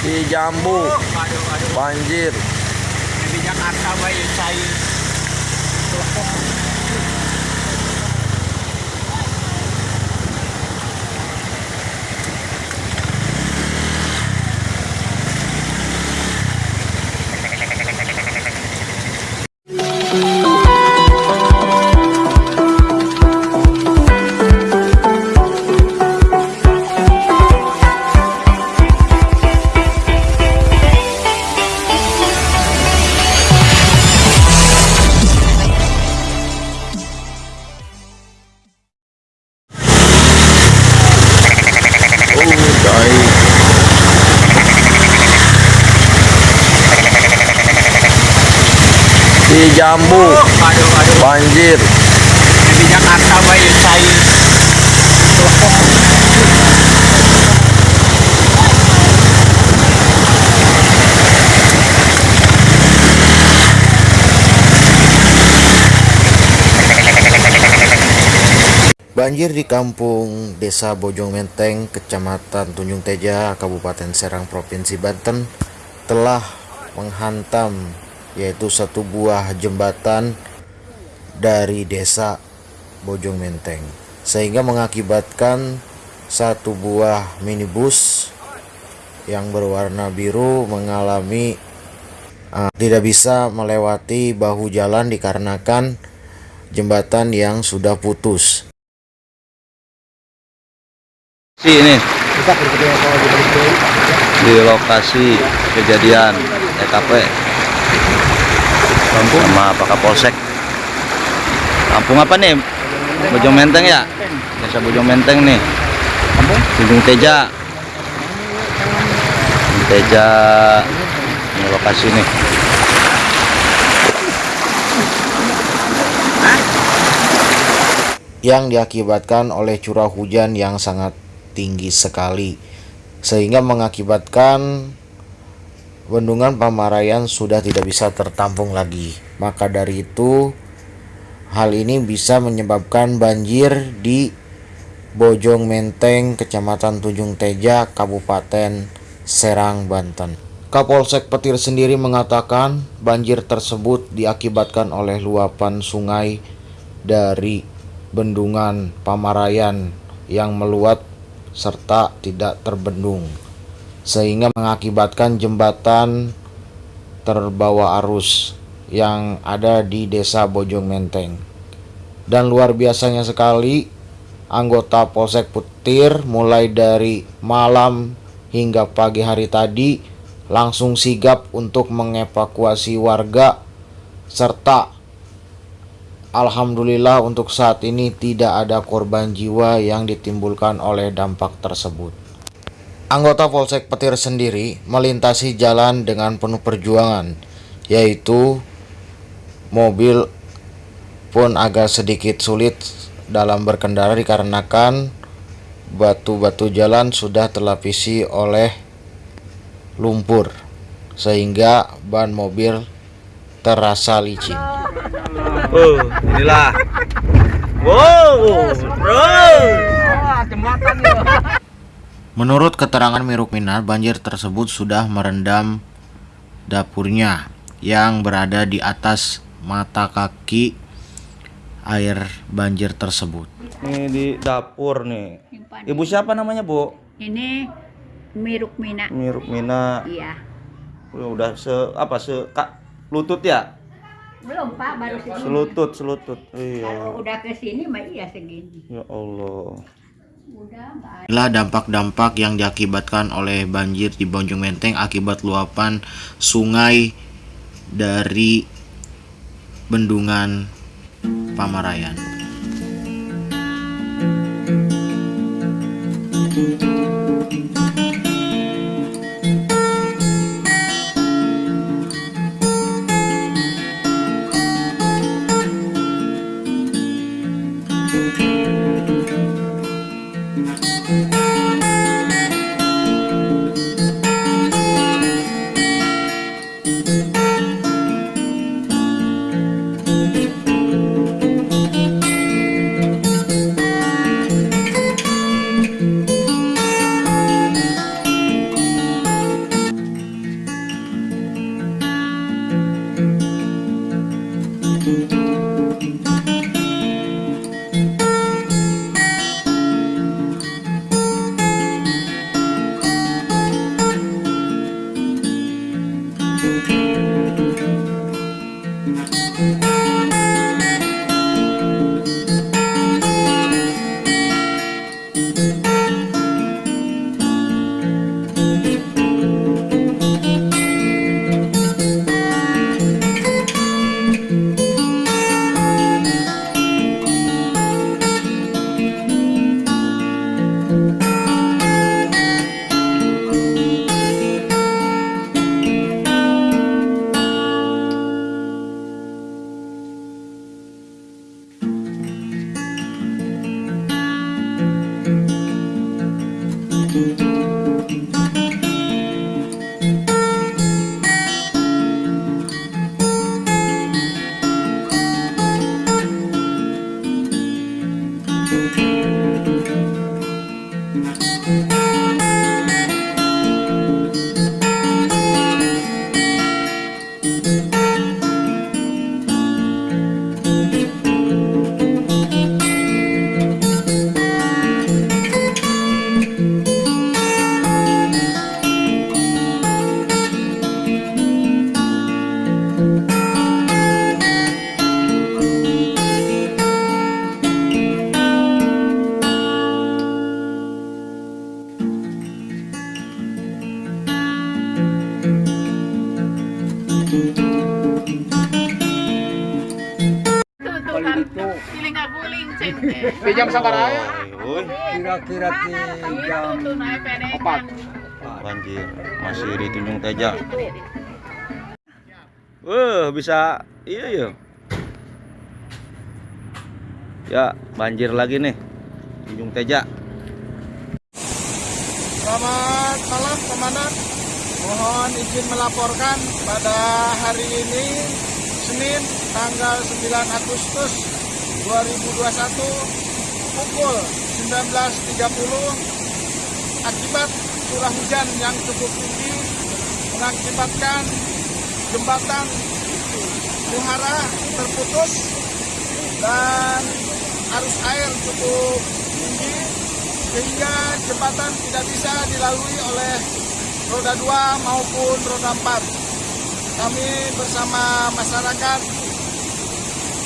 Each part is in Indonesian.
di Jambu. Banjir. Di Jakarta saya Jambu. Aduh aduh banjir. Di Jakarta baik saya. Banjir di kampung Desa Bojong Menteng, Kecamatan Tunjung Teja, Kabupaten Serang, Provinsi Banten telah menghantam yaitu satu buah jembatan dari Desa Bojong Menteng sehingga mengakibatkan satu buah minibus yang berwarna biru mengalami uh, tidak bisa melewati bahu jalan dikarenakan jembatan yang sudah putus. ini. Di lokasi kejadian TKP kampung. Sama Pak Kapolsek. Kampung apa nih? Bojong Menteng ya? Desa Bojong Menteng nih. Tunjung Teja. Tunjung Teja. Ini lokasi nih. Yang diakibatkan oleh curah hujan yang sangat tinggi sekali sehingga mengakibatkan bendungan Pamarayan sudah tidak bisa tertampung lagi. Maka dari itu hal ini bisa menyebabkan banjir di Bojong Menteng Kecamatan Tunjung Teja Kabupaten Serang Banten. Kapolsek Petir sendiri mengatakan banjir tersebut diakibatkan oleh luapan sungai dari bendungan Pamarayan yang meluap serta tidak terbendung sehingga mengakibatkan jembatan terbawa arus yang ada di desa Bojong Menteng dan luar biasanya sekali anggota Polsek Petir mulai dari malam hingga pagi hari tadi langsung sigap untuk mengevakuasi warga serta Alhamdulillah untuk saat ini tidak ada korban jiwa yang ditimbulkan oleh dampak tersebut. Anggota Polsek Petir sendiri melintasi jalan dengan penuh perjuangan, yaitu mobil pun agak sedikit sulit dalam berkendara dikarenakan batu-batu jalan sudah terlapisi oleh lumpur sehingga ban mobil terasa licin. oh inilah wow bro Menurut keterangan Miruk Minar, banjir tersebut sudah merendam dapurnya yang berada di atas mata kaki air banjir tersebut. ini di dapur nih ibu siapa namanya bu Ini Miruk Mina. Miruk Mina Iya. udah se apa se kak lutut ya Belum Pak, baru segini. selutut selutut iya Kalau udah ke sini mah iya segini. ya Allah Inilah dampak-dampak yang diakibatkan oleh banjir di Bonjong Menteng akibat luapan sungai dari bendungan Pamarayan. Música Pinjam sabaraya. Woi, Kira-kira jam empat. banjir masih di Tunjung Teja. Wah, bisa iya ya. Ya, banjir lagi nih. Tunjung Teja. Selamat malam Komandan. Mohon izin melaporkan pada hari ini Senin tanggal 9 Agustus 2021 pukul 19.30 akibat curah hujan yang cukup tinggi mengakibatkan jembatan Muhara terputus dan arus air cukup tinggi sehingga jembatan tidak bisa dilalui oleh roda 2 maupun roda 4. Kami bersama masyarakat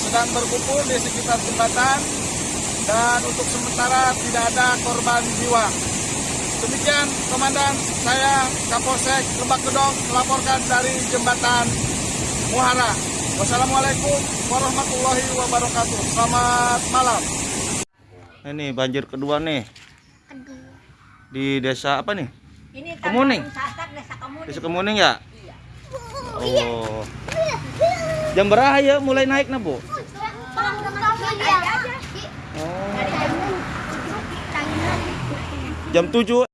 sedang berkumpul di sekitar jembatan dan untuk sementara tidak ada korban jiwa. Demikian Komandan, saya Kapolsek Lebak Gedong melaporkan dari jembatan Muhara. Wassalamualaikum warahmatullahi wabarakatuh. Selamat malam. Ini banjir kedua nih. Di desa apa nih? Ini Kemuning. Sasak desa Kemuning. Desa Kemuning ya? Oh. Jam berapa ya mulai naik nah, Bu? Oh. Jam 7